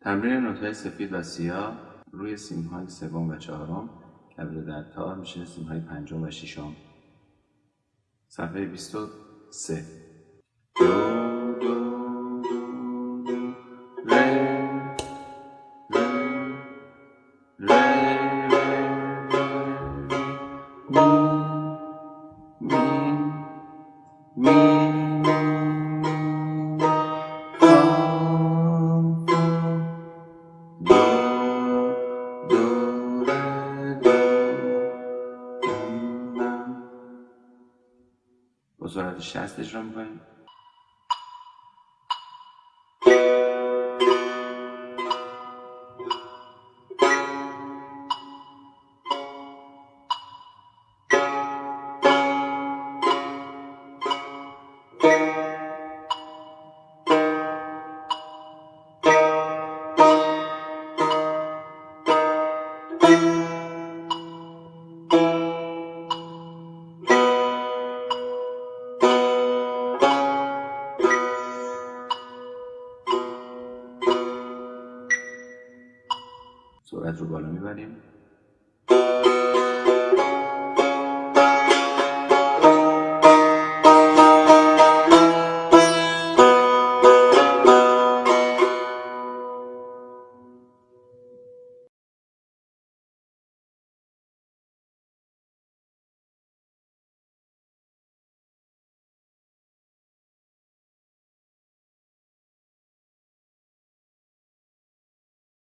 تمرین نوتهای سفید و سیاه روی های سوم و چهارم که در تار میشه های پنجم و ششم صفحه 23 دو دو دو با سرعت 60 اجرا می‌کنیم. سرعت رو بالا می‌بریم.